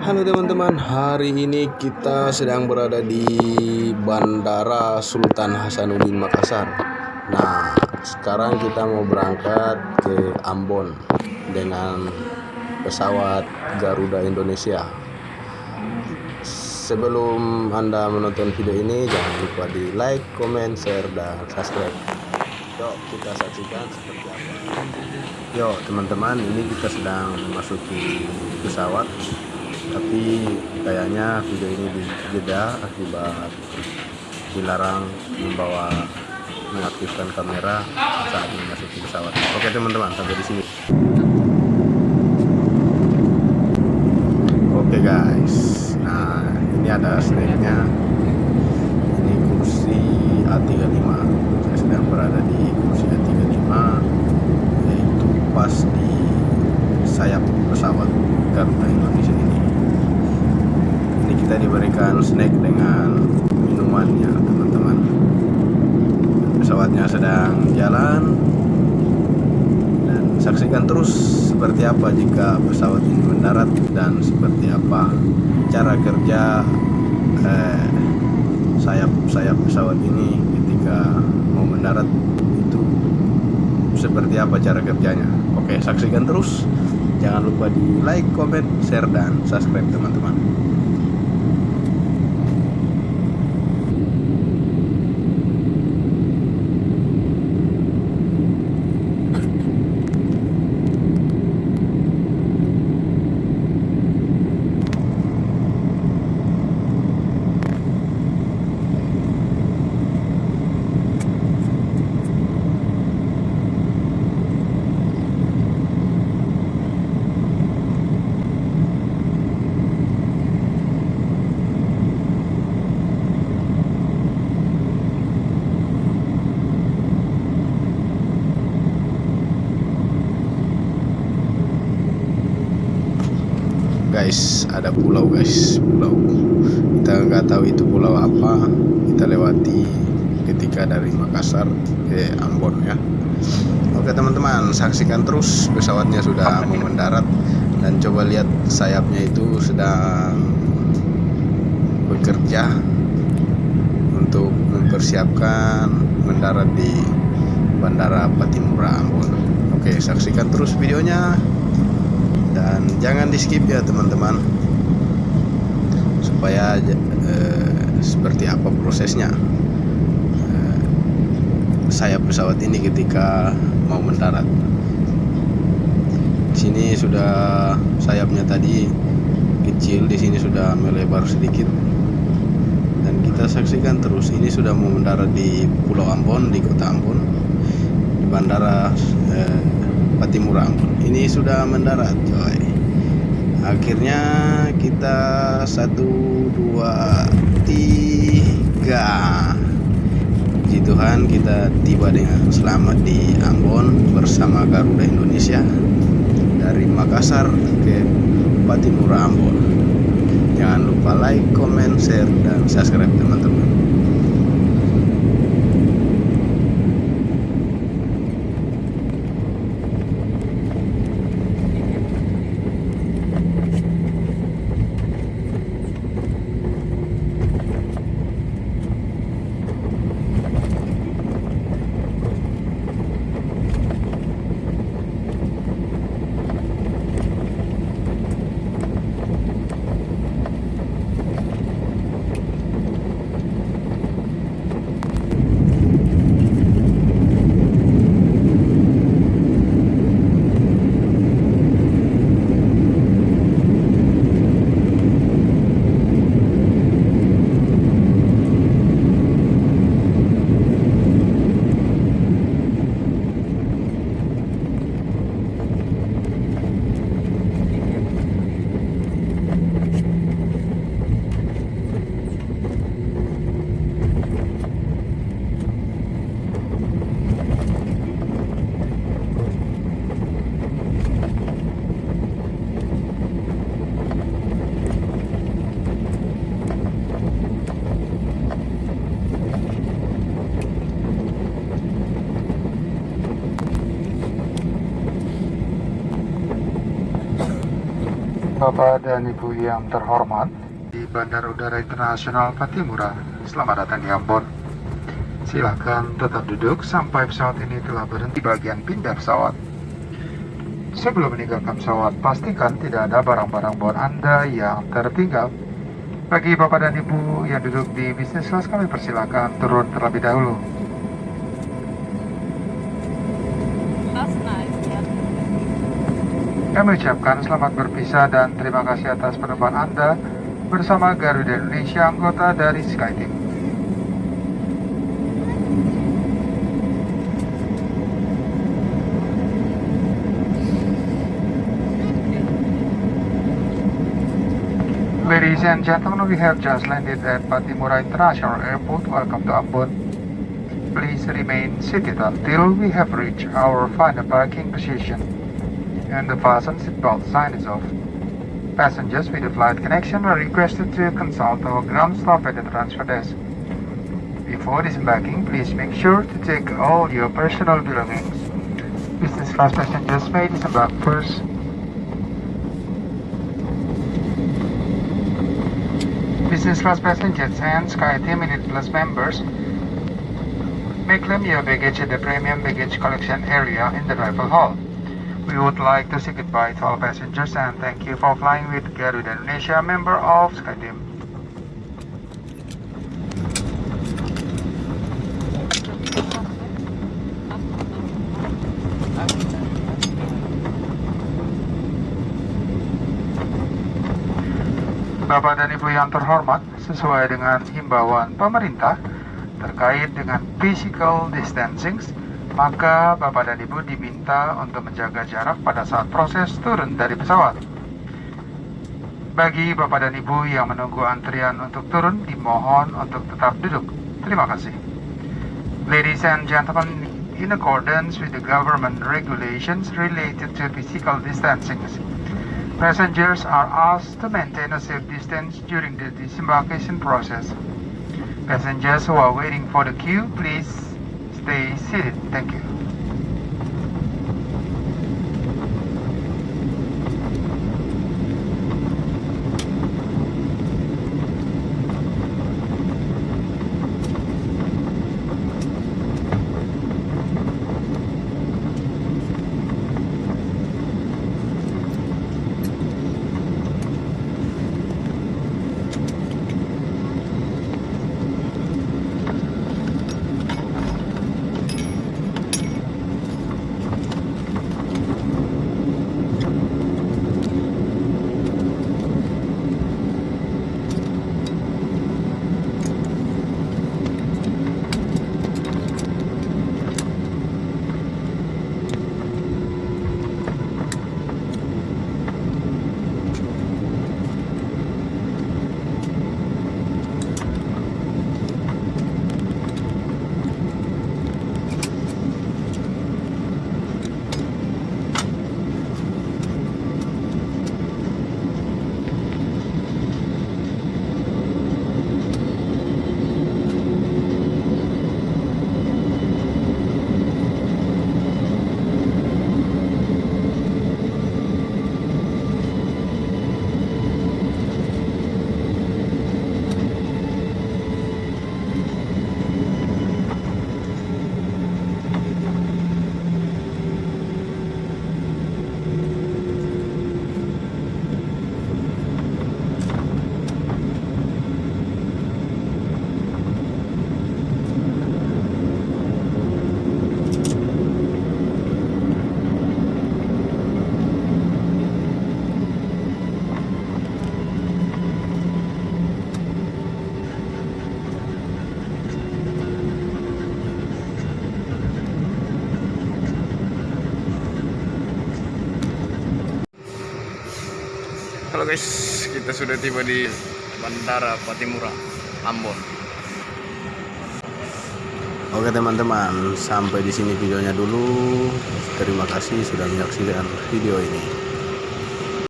Halo teman-teman, hari ini kita sedang berada di Bandara Sultan Hasanuddin Makassar. Nah, sekarang kita mau berangkat ke Ambon dengan pesawat Garuda Indonesia. Sebelum Anda menonton video ini, jangan lupa di like, comment, share, dan subscribe. Yuk, kita saksikan seperti apa. Yuk, teman-teman, ini kita sedang memasuki pesawat tapi kayaknya video ini dijeda akibat dilarang membawa mengaktifkan kamera saat memasuki pesawat. Oke teman-teman sampai di sini. Oke guys, nah ini ada snacknya. Ini kursi A35. Saya sedang berada di kursi A35, yaitu pas di sayap pesawat Garuda Indonesia kita diberikan snack dengan minumannya teman-teman. Pesawatnya sedang jalan. Dan saksikan terus seperti apa jika pesawat ini mendarat dan seperti apa cara kerja eh, sayap-sayap pesawat ini ketika mau mendarat itu. Seperti apa cara kerjanya. Oke saksikan terus. Jangan lupa di like, comment, share, dan subscribe teman-teman guys ada pulau guys pulau. Kita nggak tahu itu pulau apa kita lewati ketika dari Makassar ke Ambon ya. Oke teman-teman saksikan terus pesawatnya sudah mau mendarat. Dan coba lihat sayapnya itu sedang bekerja untuk mempersiapkan mendarat di Bandara Patimura Ambon. Oke saksikan terus videonya dan jangan di skip ya teman-teman. Supaya eh, seperti apa prosesnya. Eh, sayap pesawat ini ketika mau mendarat. Di sini sudah sayapnya tadi kecil di sini sudah melebar sedikit. Dan kita saksikan terus ini sudah mau mendarat di Pulau Ambon di kota Ambon di bandara eh, Patimura ini sudah mendarat coy. Akhirnya kita satu dua tiga. Puji Tuhan kita tiba dengan selamat di Ambon bersama Garuda Indonesia dari Makassar ke Patimura Ambon. Jangan lupa like, comment, share, dan subscribe teman-teman Bapak dan Ibu yang terhormat di Bandara Udara Internasional Patimura. Selamat datang di Ambon. Silakan tetap duduk sampai pesawat ini telah berhenti bagian pindah pesawat. Sebelum meninggalkan pesawat, pastikan tidak ada barang-barang bawaan Anda yang tertinggal. Bagi Bapak dan Ibu yang duduk di bisnis kelas kami persilakan turun terlebih dahulu. Kami ucapkan selamat berpisah dan terima kasih atas penerbangan Anda bersama Garuda Indonesia anggota dari SkyTeam. Ladies and gentlemen, we have just landed at Patimura International Airport. Welcome to Ambon. Please remain seated until we have reached our final parking position and the fasten seatbelt sign is off. Passengers with a flight connection are requested to consult our ground staff at the transfer desk. Before disembarking, please make sure to take all your personal belongings. Business class passengers may disembark first. Business class passengers and SkyTeam Minute Plus members may claim your baggage at the premium baggage collection area in the arrival hall. We would like to say goodbye to all passengers and thank you for flying with Garuda Indonesia, member of SkyTeam. Bapak dan Ibu yang terhormat, sesuai dengan himbauan pemerintah terkait dengan physical distancing, maka Bapak dan Ibu diminta untuk menjaga jarak pada saat proses turun dari pesawat. Bagi Bapak dan Ibu yang menunggu antrian untuk turun, dimohon untuk tetap duduk. Terima kasih. Ladies and gentlemen, in accordance with the government regulations related to physical distancing, passengers are asked to maintain a safe distance during the disembarkation process. Passengers who are waiting for the queue, please stay seated. Thank you. Halo guys, kita sudah tiba di Bandara Patimura, Ambon. Oke teman-teman, sampai di sini videonya dulu. Terima kasih sudah menyaksikan video ini.